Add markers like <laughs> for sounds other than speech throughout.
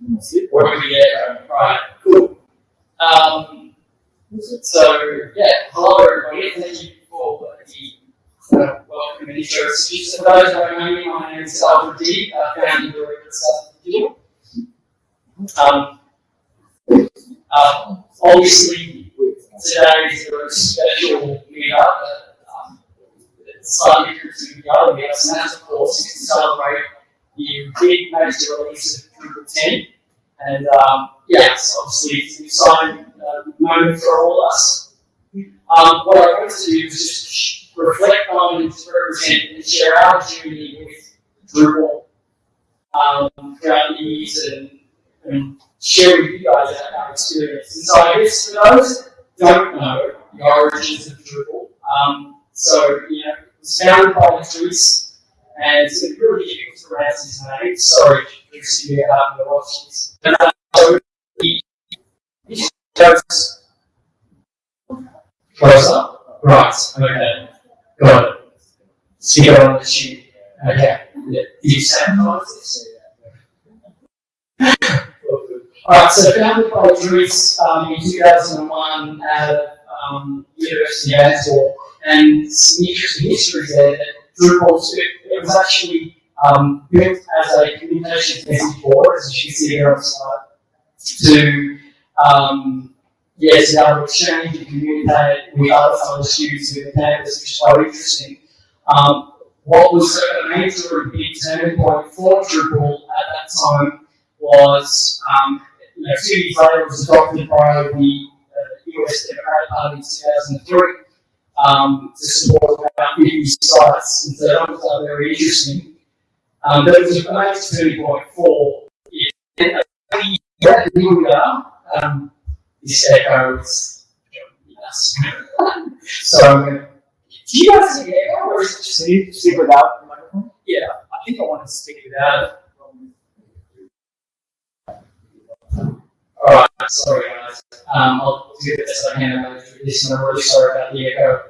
check. Where do we get? Um, right. Cool. Um. So yeah. Hello, everybody. Thank you for the uh, welcome intro speech. For those who know me, my name is Alfred D. Uh, founding director of Salsa. Um. Um, obviously, today is a very special meetup. It's slightly different to the other and of course to celebrate the big major release of Drupal 10. And um, yeah, it's obviously it's an exciting uh, moment for all of us. Um, what I want to do is just reflect on and represent and share our journey with Drupal um, throughout the years and, and share with you guys our, experience. And so I guess for those that don't know the origins of Drupal, um, so you know, it was founded by Patrice, and it's a really difficult to his name. Sorry, happen to watch this. But, uh, so closer. Right. Okay. Got it. Stick it on the sheet. Okay. Yeah. Did you? Alright, so founded by Dries um, in 2001 at um, University of Antwerp, and some interesting history there it, was actually um, built as a communication message board, as you can see here on the slide, to um, able to exchange and communicate with other fellow students within campus, which is quite interesting. Um, what was a major and big turning point for Drupal at that time was um, you know, two years later, was adopted by the uh, US Democratic Party in 2003 um, to support 50 sites. And so that was uh, very interesting. Um, but it was a major turning point for it. And yeah, here we are. Um, this echo is yes. so, do you guys see echo or is it just Speak, speak without the microphone. yeah, I think I want to speak without it. Alright, sorry guys. Um, I'll do the best I can about this, and I'm really sorry about the echo.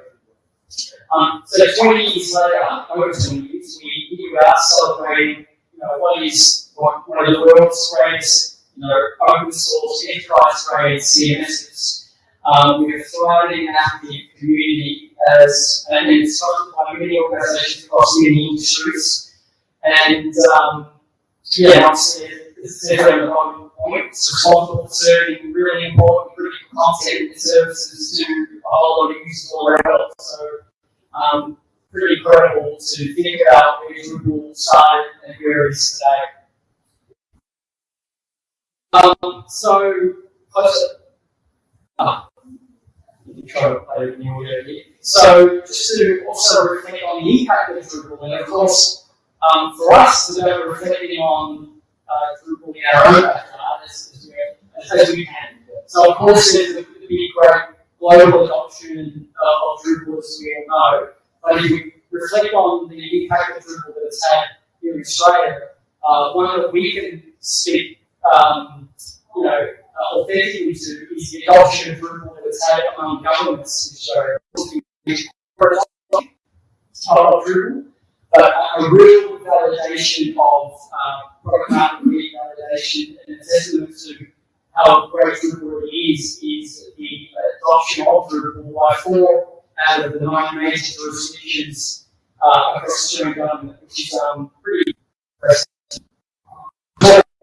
Um, so 20 years later, over 20 years, we we are celebrating, you know, what is what, one of the world's greatest, you know, open source, enterprise grade CMSs. Um, we are thriving and active community as, and it's by many organizations across many industries. And, um, yeah, obviously, it's definitely on point. It's responsible for serving really important critical content and services to a whole lot of users all around. So, um, pretty incredible to think about where Drupal started and where it is today. Um, so, closer. Ah, try to play with the audio here. So, just to also reflect on the impact of Drupal, and of course, um, for us, it's about reflecting on uh, Drupal in our own backyard as, as, we- as we can. So, of course, there's the, the big, great global adoption uh, of Drupal, as we know. But if we reflect on the impact of Drupal that it's had here in Australia, uh, one that we can speak, um, you know, uh, authentically to is the adoption of Drupal that it's had among governments in Australia. Of Drupal, but a real validation of uh, product market validation and a testament to how great Drupal really is, is the adoption of Drupal by four out of the nine major jurisdictions uh, across Australian government, which is um, pretty impressive.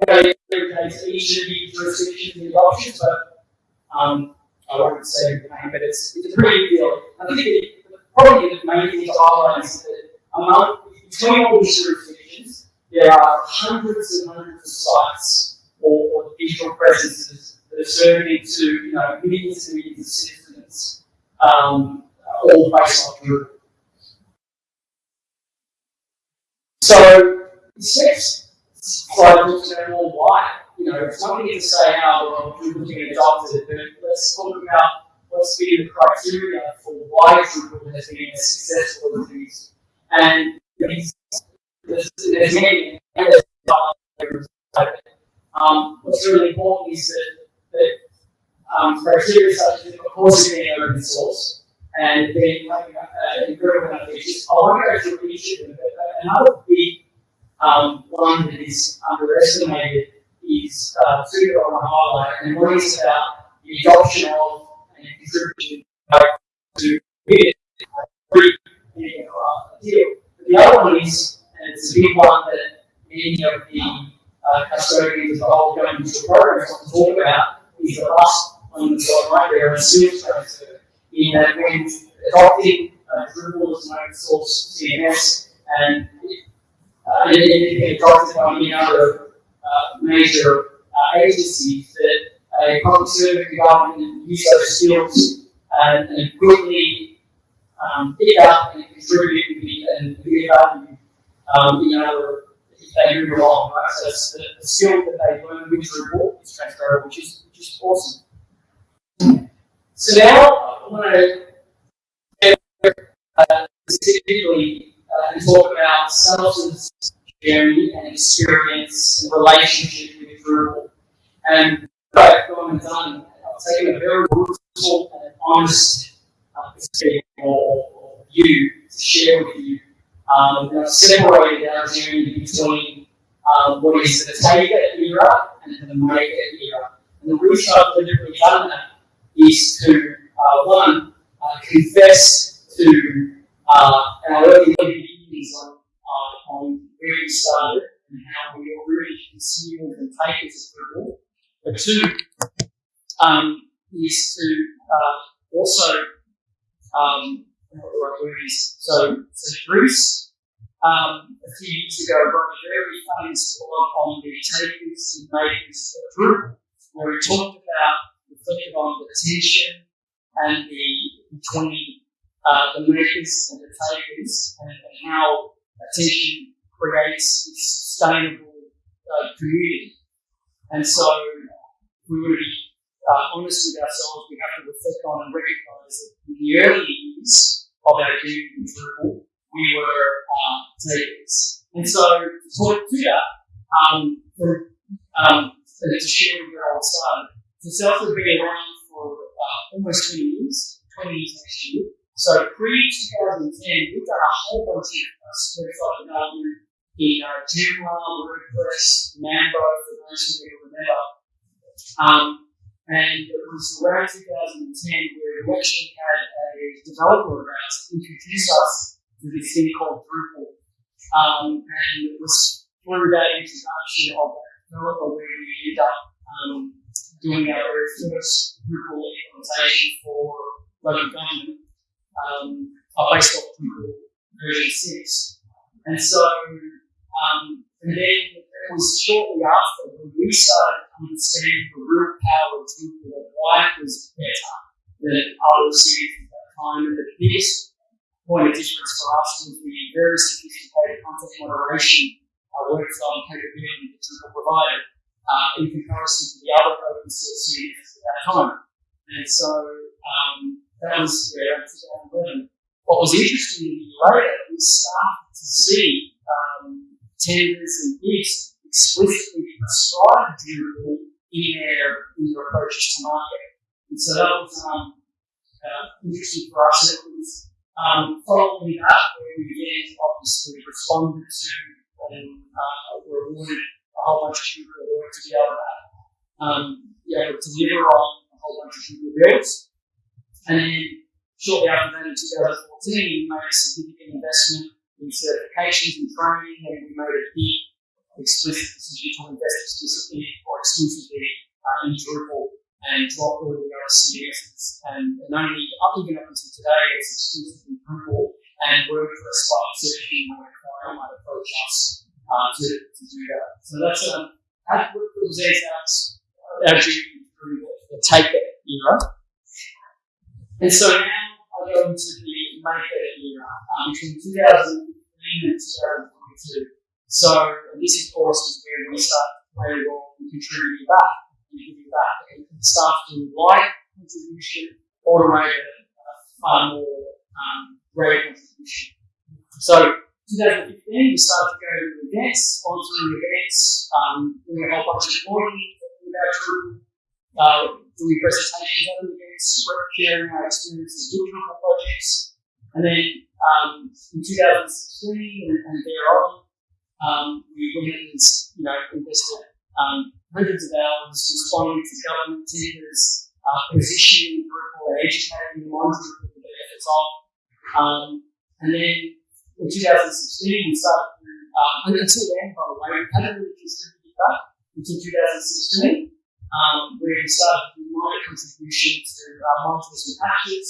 Dedicates each of the jurisdictions in adoption, but um, I won't say the name, but it's, it's a pretty big deal. I think it, probably the main thing to highlight is that among between all these jurisdictions, there are hundreds and hundreds of sites or digital presences that are serving to you know millions and millions of citizens, um, all based on Drupal. So this next slide looks at more why. You know, it's thing to say, how oh, well, Drupal can adopt it, but let's talk about what's been the criteria for why Drupal has been as successful as it is. And there's, many, um, what's really important is that, that um, criteria such as, of course, being open source and being like, uh, enough features. I through each of but another big um, one that is underestimated is uh, two that I want to highlight, and one is about the adoption of and contribution to it. The other one is, and it's a big one that many of the uh, custodians of old government programs want to talk about, is the last one that's on right there, a skills transfer. In that when adopting uh, Drupal as an open source CMS and uh, it, it adopted by many other uh, major uh, agencies that a public servant government use those skills and, and quickly um, pick up and contribute and be value um, in other they move along, right? So it's the, the skill that they learn with Drupal is transferable, which is which is awesome. So now I want to uh, specifically uh, talk about Salsa's journey and experience and relationship with Drupal. And what I've gone and done, I've taken a very brutal and honest uh, perspective or view to share with you. Um, and separated our journey between um, what is the it era and the it era. And the reason I've deliberately done that is to, uh, one, uh, confess to uh, our early beginnings on, uh, on where we started and how we already consumed and take it as people. But two, um, is to uh, also, um, so, so Dries, um, a few years ago, wrote a very famous blog on the takers and makers of Drupal, where he talked about, reflected on the tension and the between uh, the makers and the takers, and, and how attention creates a sustainable uh, community. And so, we to be uh, honest with ourselves, we have to reflect on and recognize that in the early years of our in Drupal, we were uh, takers. And so, to talk to that, um, for, um, to share with how it started. So, Salsa has been around for uh, almost 20 years, 20 years next year. So pre 2010, we've done a whole bunch of uh, website development in uh, Joomla, WordPress, Mambo, for those who remember. Um, and it was around 2010 where we actually had a developer of ours introduce us to this thing called Drupal. Um, and it was through that introduction of that developer where we ended up um, doing our very first Drupal implementation for local government um, based off Drupal version 6. And so, um, and then was shortly after when we started to understand the real power of Drupal and why was better than other cities at that time. And the biggest point of difference for us was the very sophisticated content moderation uh, workflow and capability that Drupal provided uh, in comparison to the other open source CMS at that time. And so, um, that was yeah, 2011. What was interesting later, we started to see um, tenders and bids explicitly prescribe Drupal in their, in their approaches to market. And so that was um, uh, interesting for us. It was um, following that, where we then obviously responded to and uh, were awarded a whole bunch of Drupal work to be able to um, able to deliver on a whole bunch of Drupal builds. And then shortly after that, in 2014, we made a significant investment in certifications and training, and we made a big decision to invest explicitly or exclusively uh, in Drupal and drop all the other CMSs. And, and only up even up until today, it's exclusively Drupal and WordPress exception where a client might approach us uh, to, to do that. So that's um, that represents our, our journey through the, take it era. And so now I go into the Maker era um, between 2015 and 2022. So this, of course, is where we start to a role and contributing back giving back. And staff do like contribution, automated, uh, far more um, great contribution. So 2015, we started to go to events, sponsoring events, um, doing a whole bunch of reporting about Drupal, uh, doing presentations at events, sharing our experiences doing Drupal projects. And then um, in 2016 and, and thereon, um, we went and you know, invested um, hundreds of hours responding to government tenders, uh, positioning Drupal, educating them the benefits of. Um, and then in 2016, we started to, um, and until then, by the way, we hadn't really distributed that until 2016, um, where we started to minor contribution to uh, modules and patches.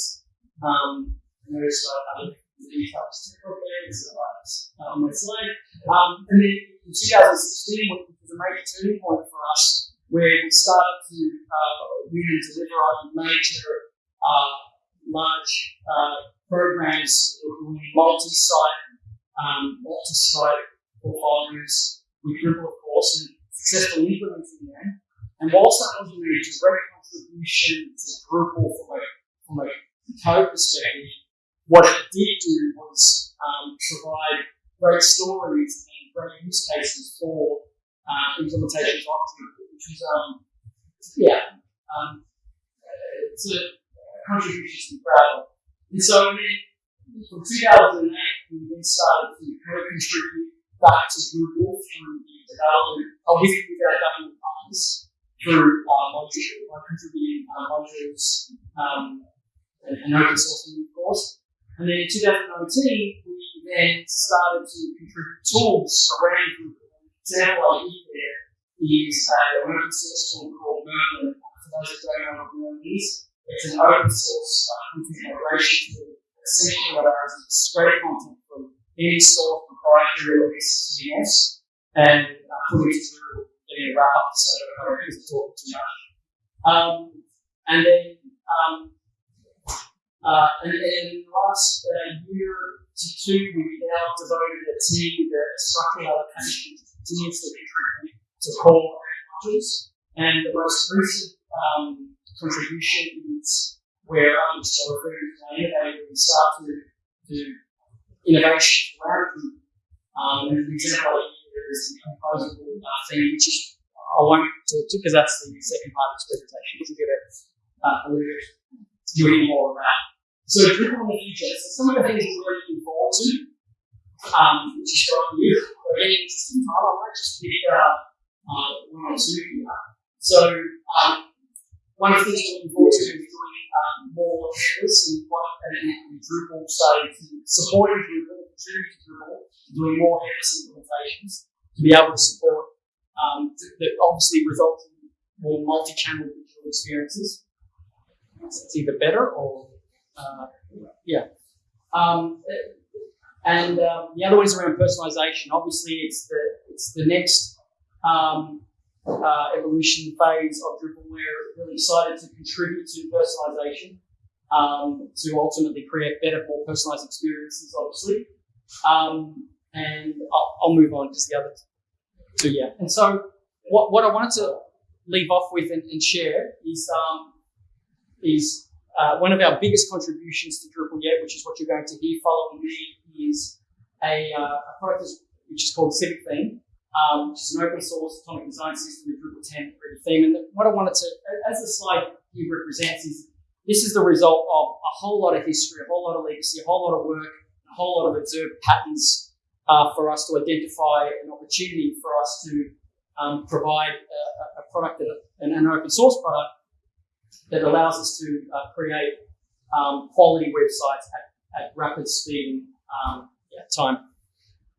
Um, and there's uh, other details technical areas uh, on my slide. Um, and then in 2016, which was a major turning point for us, where we started to uh, really deliver on major, uh, large uh, programs, multi-site, um, multi-site portfolios with Drupal, of course, and successfully implementing them. And whilst that wasn't a direct contribution to Drupal from a, from a code perspective, what it did do was um, provide great stories and great use cases for uh, implementations of Drupal, which was, um, yeah, um, it's a contribution to proud of. And so then, from 2008, we then started to contribute back to Drupal through the development, uh, with, our government partners, through uh, modules, by contributing uh, modules um, and, and open sourcing, of course. And then in 2019, we then started to contribute tools around. An example I give there is uh, an open source tool called Merlin. For those who don't know what Merlin is, it's an open source uh, content moderation tool essentially allows you to spread content from any source proprietary release to CMS and uh, put it through getting a wrap up so that I don't use talking too much. Um, and then um, uh, and, and in the last uh, year to two, we've now devoted a team that structural allocation to contribute to core modules. And the most recent um, contribution is where I'm still referring to innovative and start to do innovation around. Um, and an example here is the composable uh, thing, which is I won't talk to because that's the second part of this presentation to get a, uh, a little bit doing more of that. So Drupal in the future, so some of the things we're looking forward to, um, which is got you, a very interesting time. I might just pick uh, uh, one or two here. So um, one of the things we're looking forward to is doing um, more headless and, and Drupal to supporting Drupal, contributing to Drupal, doing more headless implementations to be able to support um, that obviously result in more multi-channel digital experiences. It's either better or uh, yeah. Um, and um, the other one is around personalization. Obviously, it's the it's the next um, uh, evolution phase of Drupal. We're really excited to contribute to personalization um, to ultimately create better, more personalized experiences. Obviously, um, and I'll, I'll move on because the other two, yeah. And so, what what I wanted to leave off with and, and share is um, is uh, one of our biggest contributions to Drupal yet, which is what you're going to hear following me, is a, uh, a product which is called Civic Theme, um, which is an open source atomic design system with Drupal 10 ready theme. And what I wanted to, as the slide here represents, is this is the result of a whole lot of history, a whole lot of legacy, a whole lot of work, a whole lot of observed patterns uh, for us to identify an opportunity for us to um, provide a, a product, that, an, an open source product that allows us to uh, create um, quality websites at, at rapid speed and um, yeah, time.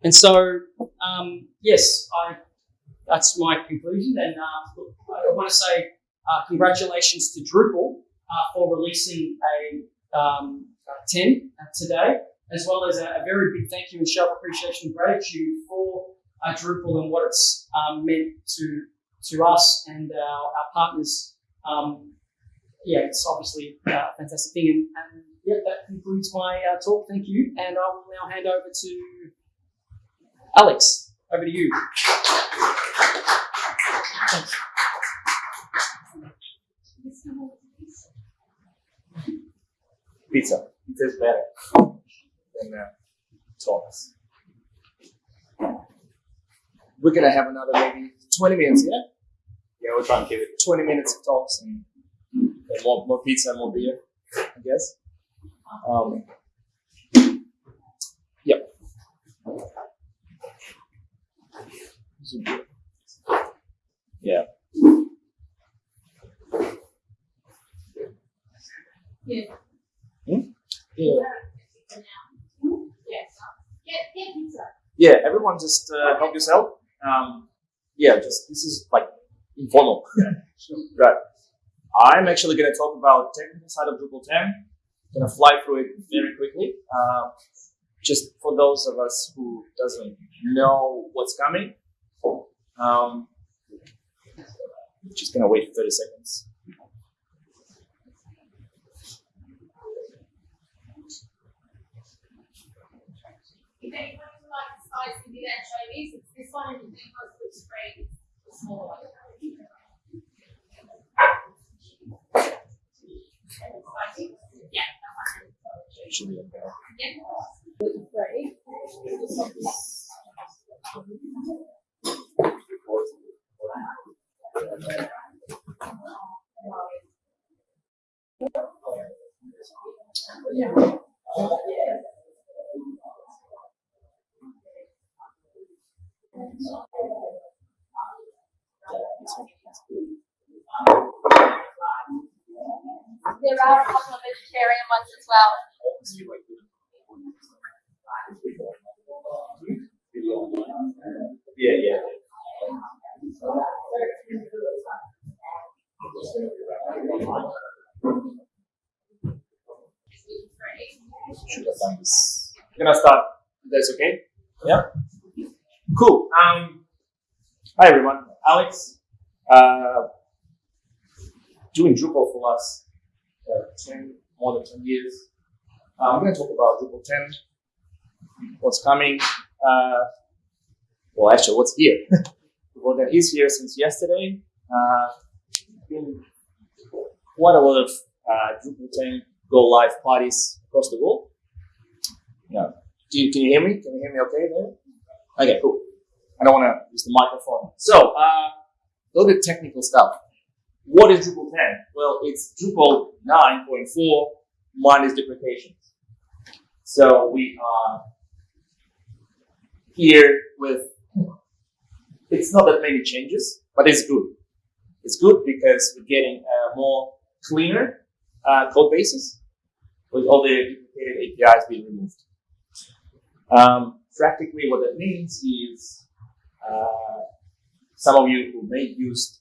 And so, um, yes, I, that's my conclusion. And uh, I want to say uh, congratulations to Drupal uh, for releasing a, um, a 10 today, as well as a, a, very big thank you and of appreciation and gratitude for uh, Drupal and what it's um, meant to to us and our, our partners um, yeah, it's obviously a fantastic thing. And, and yeah, that concludes my uh, talk. Thank you. And I will now hand over to Alex. Over to you. Thanks. Pizza. Pizza is better than uh, talks. We're gonna have another maybe 20 minutes, yeah? Yeah, we'll try and keep it. 20 minutes of talks and, and more, more pizza and more beer, I guess. Um, yep. Yeah. Yeah. Hmm? Yeah. Yeah, everyone just uh, help yourself. Um, yeah, just this is like informal. <laughs> right. I'm actually going to talk about technical side of Drupal 10. Going to fly through it very quickly. Uh, just for those of us who doesn't know what's coming. Um, just going to wait for 30 seconds. Anchovies, it's this one and. Yeah. Yeah. Great. There are a couple of vegetarian ones as well. Yeah, yeah. should have done this. I'm gonna start. That's okay. Yeah. Cool. Um. Hi everyone. Alex. Uh, doing Drupal for us uh, ten more than ten years. Uh, I'm gonna talk about Drupal 10. What's coming? Uh, well, actually, what's here? Drupal 10 is here since yesterday. Uh, been quite a lot of uh, Drupal 10 go live parties across the world. Yeah. Do you, can you hear me? Can you hear me okay there? Okay, cool. I don't want to use the microphone. So, uh, a little bit technical stuff. What is Drupal 10? Well, it's Drupal 9.4 minus deprecations. So we are here with, it's not that many changes, but it's good. It's good because we're getting a more cleaner uh, code bases with all the duplicated APIs being removed. Um, practically, what that means is uh, some of you who may use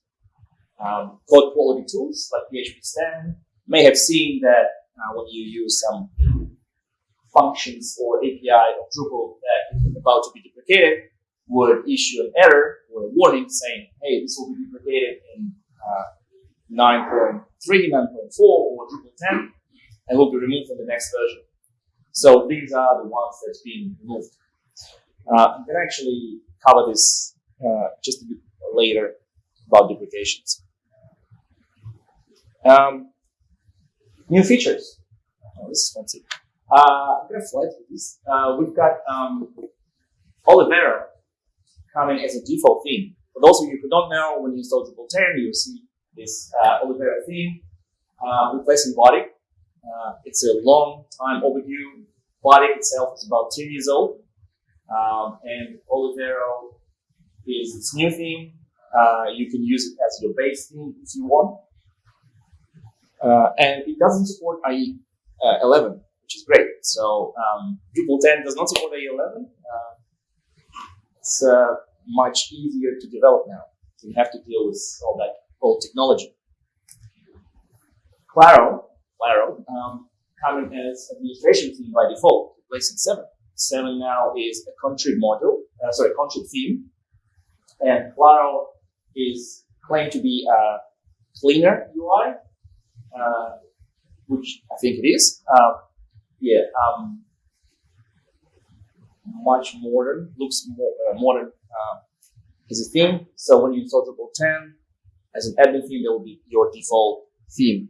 um, code quality tools like PHPStan may have seen that uh, when you use some functions or API of Drupal that is about to be deprecated would issue an error or a warning saying, hey, this will be deprecated in uh, 9.3, 9.4, or Drupal 10, and will be removed from the next version. So these are the ones that's being removed. Uh, I'm going to actually cover this uh, just a bit later about deprecations. Um, new features. Oh, this is fancy. Uh, I'm to fly through this. Uh, we've got um, Olivero coming as a default theme. For those of you who don't know, when you install Drupal 10, you'll see this uh, Olivero theme uh, replacing Bartik. Uh, it's a long time overdue. Bartik itself is about 10 years old. Um, and Olivero is its new theme. Uh, you can use it as your base theme if you want. Uh, and it doesn't support IE uh, 11, which is great. So um, Drupal 10 does not support IE 11. Uh, it's uh, much easier to develop now. You have to deal with all that old technology. Claro, Claro, um, coming as administration theme by default, replacing 7. 7 now is a contrib module, uh, sorry, contrib theme. And Claro is claimed to be a cleaner UI, uh, which I think it is. Uh, yeah, um, much modern, looks more uh, modern. Is a theme. So when you install Drupal 10 as an admin theme, that will be your default theme.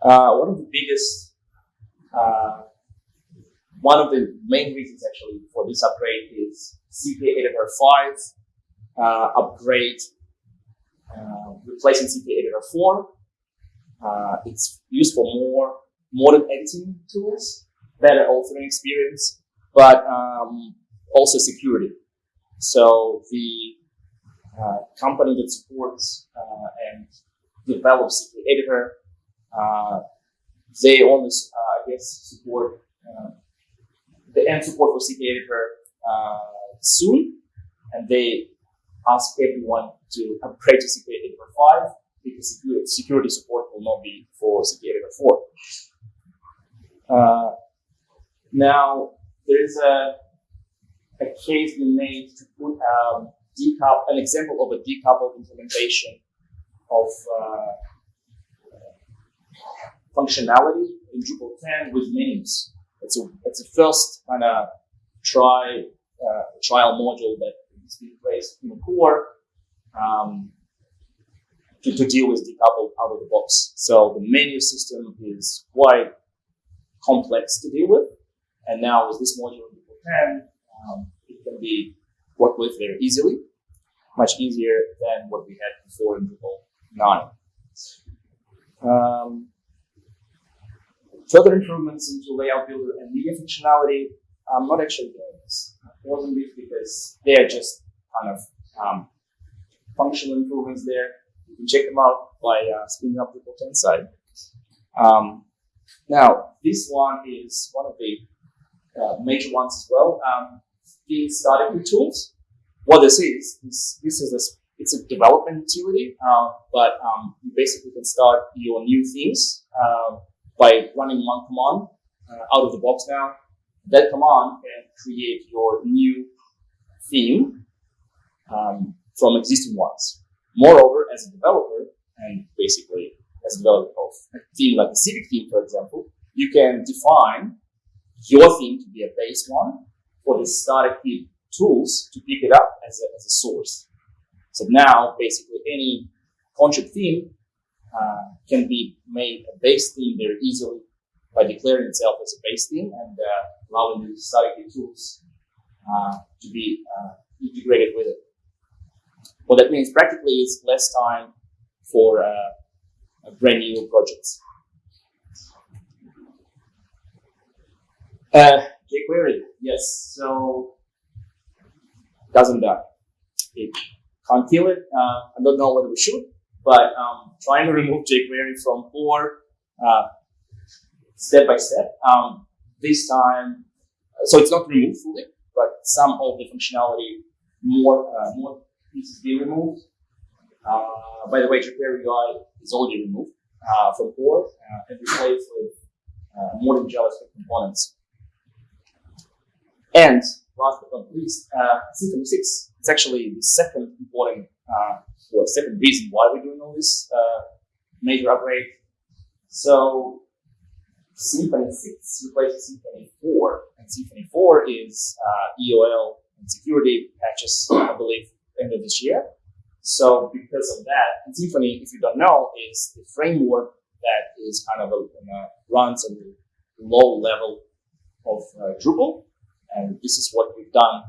Uh, one of the biggest, uh, one of the main reasons actually for this upgrade is CKEditor 5 uh, upgrade, replacing CKEditor 4. Uh, it's used for more modern editing tools, better authoring experience, but um, also security. So the uh, company that supports uh, and develops the Editor, uh, they only, uh, I guess, support uh, the end support for CKEditor soon, and they ask everyone to upgrade to CKEditor 5 because security, support will not be for Editor 4. Uh, now, there is a, a case we made to put um, decouple, an example of a decoupled implementation of uh, functionality in Drupal 10 with names. It's a, it's a first kind of try uh, trial module that is being placed in the core um, to, to deal with decoupled out of the box. So the menu system is quite complex to deal with. And now with this module Drupal 10, um, it can be worked with very easily, much easier than what we had before in Drupal 9. Um, further improvements into layout builder and media functionality, I'm not actually doing this. Wasn't because they are just kind of um, functional improvements there. You can check them out by uh, spinning up Drupal 10 side. Um, now, this one is one of the uh, major ones as well. Um, the starting with tools. What this is, is this is a, it's a development utility, uh, but um, you basically can start your new themes uh, by running one command uh, out of the box now. That command can create your new theme um, from existing ones. Moreover, as a developer, and basically as a developer of a theme like a civic theme, for example, you can define your theme to be a base one for the static theme tools to pick it up as a, as a source. So now, basically, any concept theme uh, can be made a base theme very easily by declaring itself as a base theme and uh, allowing the static tools uh, to be uh, integrated with it. What that means practically is less time for uh, brand new projects. Uh, jQuery, yes. So doesn't die. It can't kill it. Uh, I don't know whether we should, but um, trying to remove jQuery from core uh, step by step. Um, this time, so it's not removed fully, but some of the functionality, more uh, more pieces be removed. Uh, by the way, jQuery UI is already removed uh, from core uh, and replaced with uh, modern JavaScript components. And last but not least, uh, 6. It's actually the second important, uh, or second reason why we're doing all this major upgrade. So Symfony 6 replaces Symfony 4, and Symfony 4 is uh, EOL and security patches, I believe, end of this year. So because of that, and Symfony, if you don't know, is the framework that is kind of a, runs at the low level of uh, Drupal. And this is what we've done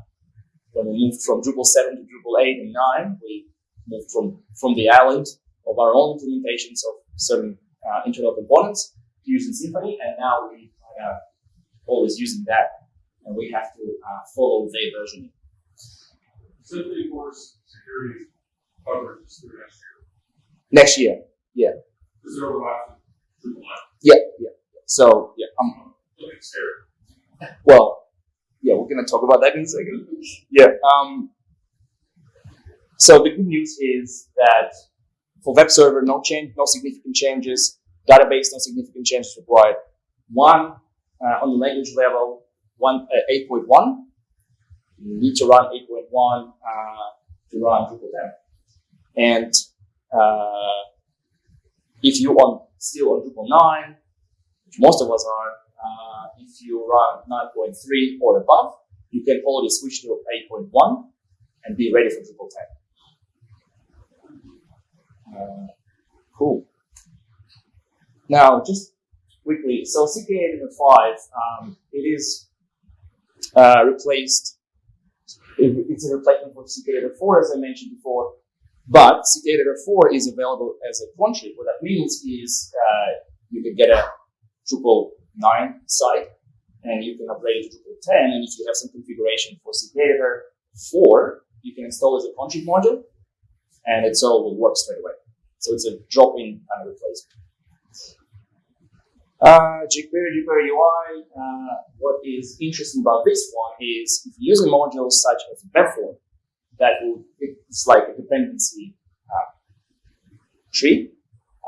when we moved from Drupal 7 to Drupal 8 and 9. We moved from, from the island of our own implementations of certain uh, internal components to using Symfony, and now we are uh, always using that, and we have to uh, follow their version. Symfony for security coverage through next year. Next year, yeah. Is there overlap yeah, yeah. So yeah, um, Looking well, yeah, we're gonna talk about that in a second. Yeah. Um, so the good news is that for web server, no change, no significant changes. Database, no significant changes required. One uh, on the language level, one uh, 8.1. You need to run 8.1 uh, to run Drupal 10. And uh, if you on still on Drupal 9, which most of us are, uh, if you run 9.3 or above, you can already switch to 8.1 and be ready for Drupal 10. Uh, cool. Now, just quickly, so CKEditor 5, um, it is uh, replaced, it's a replacement for CKEditor 4, as I mentioned before, but CKEditor 4 is available as a contrib. What that means is uh, you can get a Drupal 9 site and you can upgrade it to Drupal 10. And if you have some configuration for CK4, you can install as a contrib module and it's all will work straight away. So it's a drop-in kind of replacement. Uh, jQuery, jQuery UI, uh, what is interesting about this one is if you're using modules such as Webform, that will, it's like a dependency uh, tree.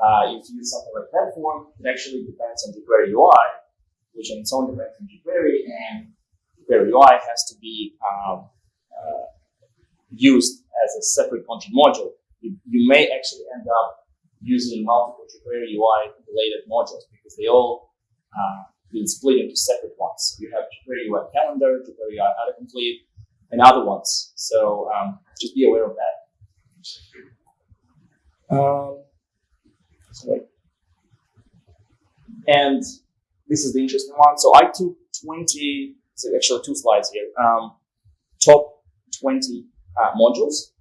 Uh, if you use something like Webform, it actually depends on jQuery UI, which in its own depends on jQuery, and jQuery UI has to be um, uh, used as a separate content module. You, you may actually end up using multiple jQuery UI related modules because they all uh, been split into separate ones. You have jQuery UI calendar, jQuery UI autocomplete, and other ones. So um, just be aware of that. Um, sorry. And this is the interesting one. So I took 20, so actually two slides here, um, top 20 uh, modules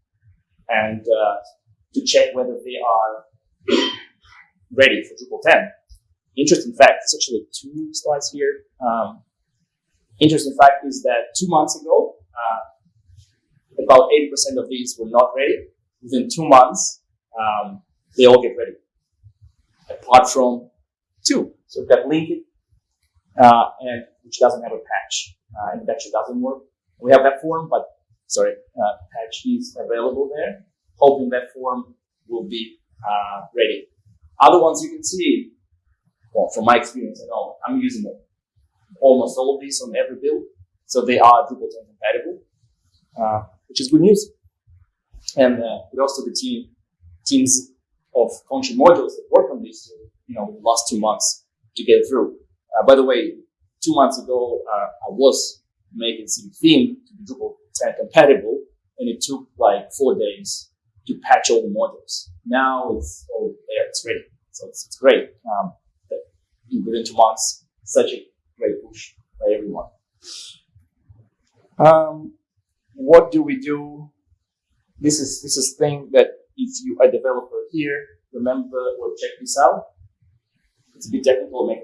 and uh, to check whether they are <coughs> ready for Drupal 10. Interesting fact, it's actually two slides here. Um, interesting fact is that two months ago, uh, about 80% of these were not ready. Within two months, um, they all get ready, apart from two. So we've got Linkit, uh, and which doesn't have a patch, uh, and it actually doesn't work. We have that form, but sorry, uh, patch is available there. Hoping that form will be uh, ready. Other ones you can see, well, from my experience, I know I'm using them. almost all of these on every build, so they are Drupal 10 compatible, uh, which is good news. And uh, the team teams of function modules that work on these, you know, the last two months to get through. Uh, by the way, two months ago, uh, I was making some theme to be Drupal 10 compatible, and it took like four days to patch all the modules. Now it's all there, it's ready. So it's, it's great. Um, that within two months, such a great push by everyone. Um, what do we do? This is this is thing that if you are a developer here, remember or check this out. It's a bit technical, it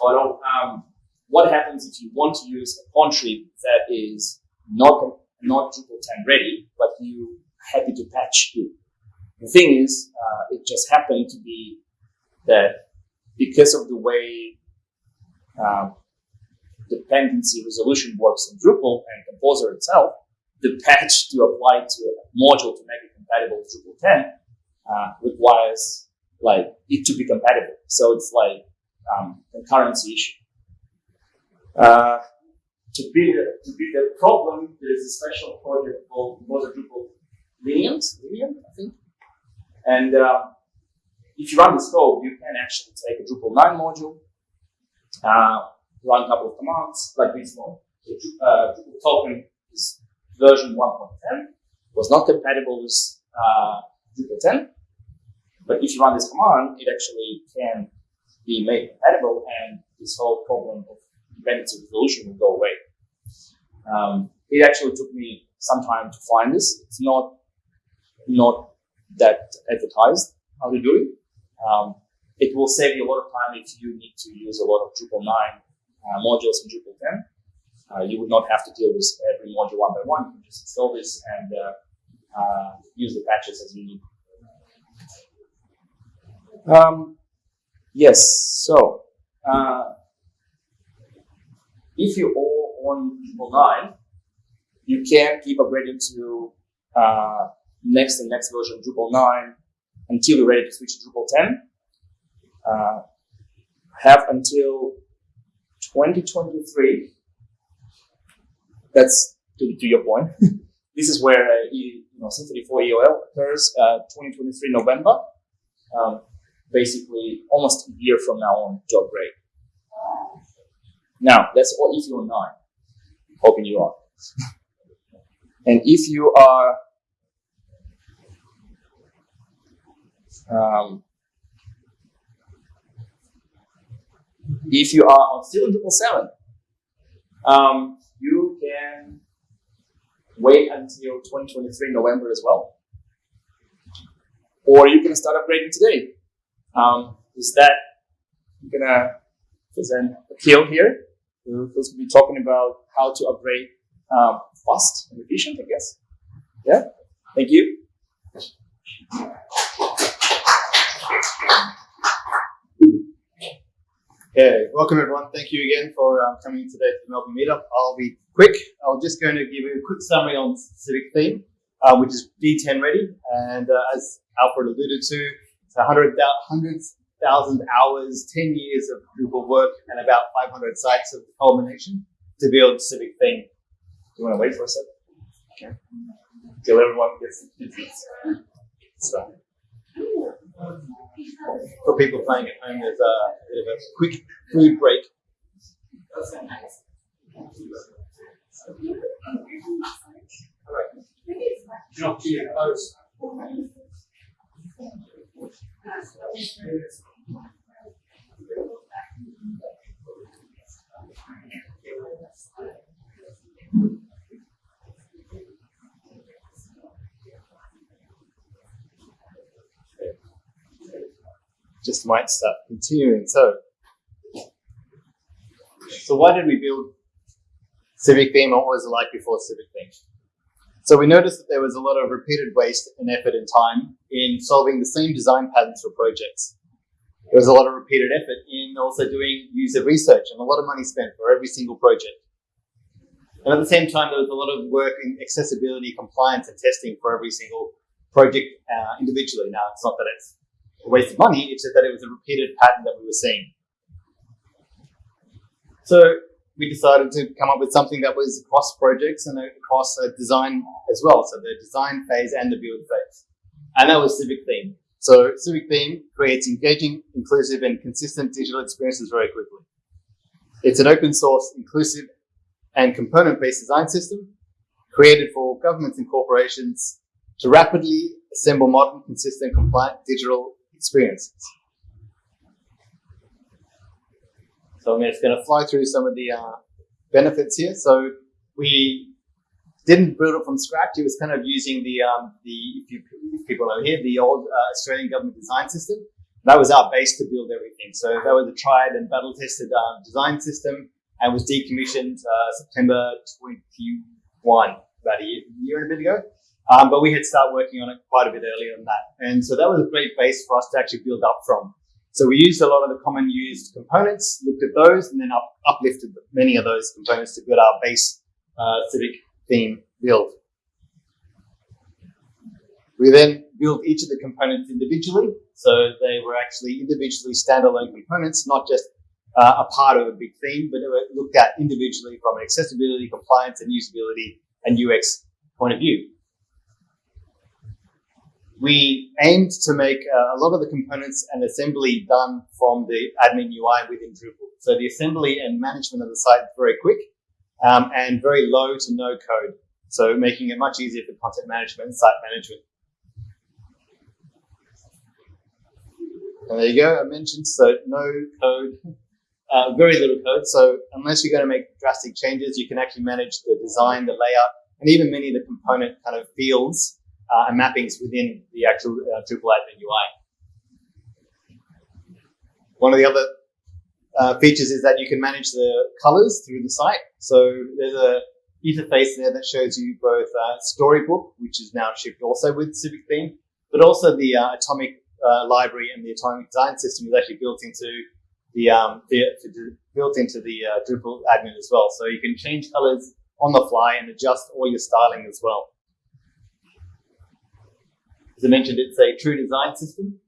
auto. Um, what happens if you want to use a contrib that is not not Drupal 10 ready, but you happy to patch it? The thing is, uh, it just happened to be that because of the way um, dependency resolution works in Drupal and Composer itself, the patch to apply to a module to make it compatible with Drupal 10 uh, requires like it to be compatible. So it's like um, concurrency issue. Uh, to beat to beat the problem, there is a special project called Composer Drupal Lenient, Lenient, I think. And uh, if you run this code, you can actually take a Drupal 9 module, uh, run a couple of commands like this one. The uh, Drupal token is version 1.10, was not compatible with uh, Drupal 10. But if you run this command, it actually can be made compatible and this whole problem of dependency resolution will go away. Um, it actually took me some time to find this. It's not not that advertised how to do it. Um, it will save you a lot of time if you need to use a lot of Drupal 9 uh, modules in Drupal 10. Uh, you would not have to deal with every module one by one. You can just install this and uh, uh, use the patches as you need. Um, yes, so uh, if you all on Drupal 9, you can keep upgrading to uh, next and next version Drupal 9 until you're ready to switch to Drupal 10. Uh, have until 2023. That's to, to your point. <laughs> this is where uh, you, you know Symfony 4 EOL occurs. Uh, 2023 November. Um, basically, almost a year from now on to upgrade. Now, that's all if you're nine. Hoping you are. <laughs> And if you are um, if you are on still triple seven, um, you can wait until 2023 November as well, or you can start upgrading today. Um, is that I'm gonna present Akil here, who's going to be talking about how to upgrade um, fast and efficient, I guess. Yeah. Thank you. Okay, welcome everyone. Thank you again for um, coming today to the Melbourne Meetup. I'll be quick. I'm just going to give you a quick summary on the specific theme, uh, which is D10 ready. And uh, as Alfred alluded to, it's 100, hundreds thousand hours, 10 years of Drupal work, and about 500 sites of culmination to build Civic theme. Do you want to wait for a second? Okay. Till everyone gets the so. For people playing at home, there's a bit of a quick food break. Not to post. Might start continuing. So, so why did we build Civic theme? What was it like before Civic theme? So we noticed that there was a lot of repeated waste and effort and time in solving the same design patterns for projects. There was a lot of repeated effort in also doing user research and a lot of money spent for every single project. And at the same time, there was a lot of work in accessibility, compliance, and testing for every single project uh, individually. Now, it's not that it's a waste of money, it's just that it was a repeated pattern that we were seeing. So we decided to come up with something that was across projects and across design as well. So the design phase and the build phase. And that was Civic Theme. So Civic Theme creates engaging, inclusive, and consistent digital experiences very quickly. It's an open source, inclusive, and component-based design system created for governments and corporations to rapidly assemble modern, consistent, compliant digital experiences. So I'm just going to fly through some of the uh, benefits here. So we didn't build it from scratch. It was kind of using the um, the if, you, if people know here the old uh, Australian government design system. That was our base to build everything. So that was a tried and battle tested uh, design system and was decommissioned uh, September 21, about a year, year and a bit ago. Um, but we had started working on it quite a bit earlier than that. And so that was a great base for us to actually build up from. So we used a lot of the common used components, looked at those, and then up, uplifted many of those components to build our base uh, Civic theme build. We then built each of the components individually. So they were actually individually standalone components, not just uh, a part of a big theme, but they were looked at individually from an accessibility, compliance, and usability and UX point of view. We aimed to make uh, a lot of the components and assembly done from the admin UI within Drupal. So the assembly and management of the site is very quick um, and very low to no code. So making it much easier for content management and site management. And there you go, I mentioned, so no code, <laughs> uh, very little code. So unless you're going to make drastic changes, you can actually manage the design, the layout, and even many of the component kind of fields uh, and mappings within the actual uh, Drupal admin UI. One of the other uh, features is that you can manage the colors through the site. So there's a interface there that shows you both uh, Storybook, which is now shipped also with Civic Theme, but also the uh, Atomic uh, library and the Atomic design system is actually built into the, um, the built into the Drupal admin as well. So you can change colors on the fly and adjust all your styling as well. As I mentioned, it's a true design system.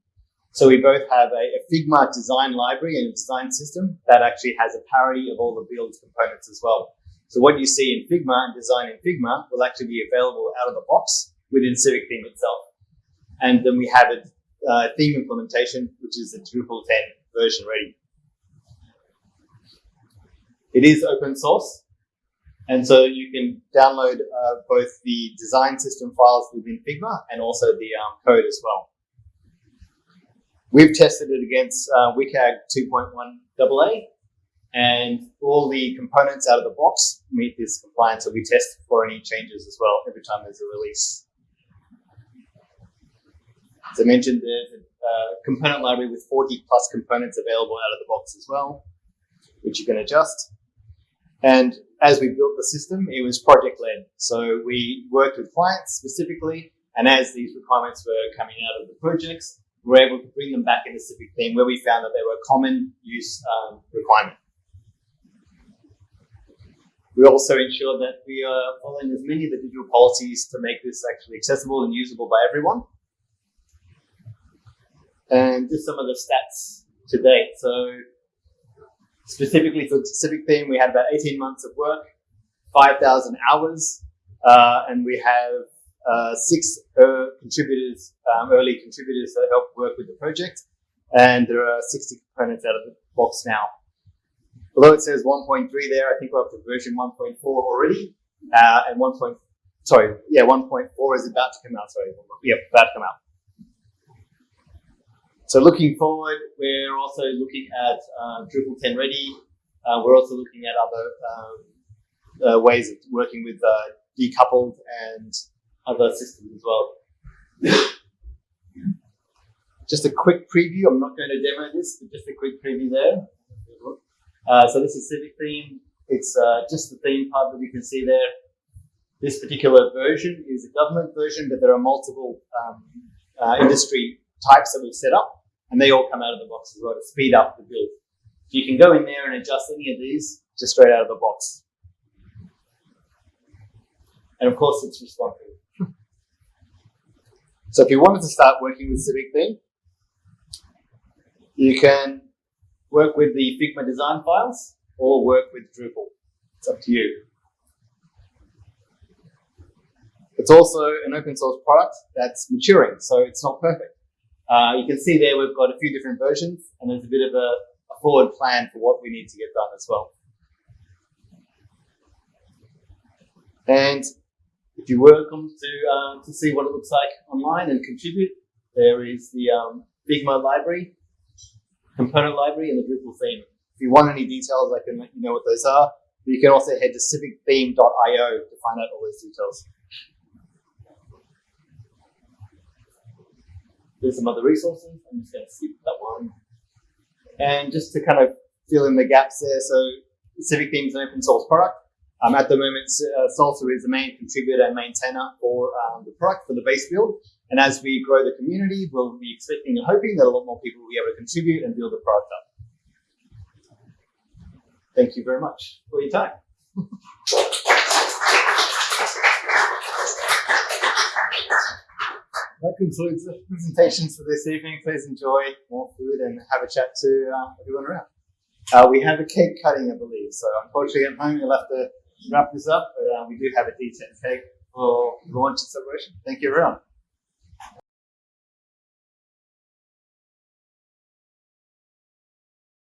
So we both have a, a, Figma design library and a design system that actually has a parity of all the build components as well. So what you see in Figma and design in Figma will actually be available out of the box within Civic Theme itself. And then we have a uh, theme implementation, which is the Drupal 10 version ready. It is open source. And so you can download uh, both the design system files within Figma and also the um, code as well. We've tested it against uh, WCAG 2.1 AA, and all the components out of the box meet this compliance. So we test for any changes as well every time there's a release. As I mentioned, there's a uh, component library with 40 plus components available out of the box as well, which you can adjust. And as we built the system, it was project led. So we worked with clients specifically, and as these requirements were coming out of the projects, we were able to bring them back into Civic Theme where we found that they were common use um, requirement. We also ensure that we are following as many of the digital policies to make this actually accessible and usable by everyone. And just some of the stats to date. So specifically for the Civic theme, we had about 18 months of work, 5,000 hours, uh, and we have uh, six uh, contributors, um, early contributors that helped work with the project, and there are 60 components out of the box now. Although it says 1.3 there, I think we're up to version 1.4 already, uh, and 1. Point, sorry, yeah, 1.4 is about to come out. Sorry, yeah, about to come out. So looking forward, we're also looking at uh, Drupal 10 Ready. Uh, we're also looking at other um, uh, ways of working with uh, decoupled and other systems as well. <laughs> just a quick preview. I'm not going to demo this, but just a quick preview there. Uh, so this is Civic theme. It's uh, just the theme part that we can see there. This particular version is a government version, but there are multiple um, industry types that we've set up, and they all come out of the box as well to speed up the build. You can go in there and adjust any of these just straight out of the box. And of course, it's responsive. <laughs> so if you wanted to start working with Civic Theme, you can work with the Figma design files or work with Drupal. It's up to you. It's also an open source product that's maturing, so it's not perfect. Uh, you can see there we've got a few different versions and there's a bit of a, a forward plan for what we need to get done as well. And if you're welcome to, uh, to see what it looks like online and contribute, there is the um, Figma library, component library, and the Drupal theme. If you want any details, I can let you know what those are. But you can also head to civictheme.io to find out all those details. There's some other resources. I'm just going to skip that one. And just to kind of fill in the gaps there, so Civic Theme is an open source product. Um, at the moment, uh, Salsa is the main contributor and maintainer for um, the product, for the base build. And as we grow the community, we'll be expecting and hoping that a lot more people will be able to contribute and build the product up. Thank you very much for your time. <laughs> that concludes the presentations for this evening. Please enjoy more food and have a chat to uh, everyone around. Uh, we have a cake cutting, I believe. So unfortunately at home you'll have to wrap this up, but uh, we do have a decent cake for launch and celebration. Thank you everyone.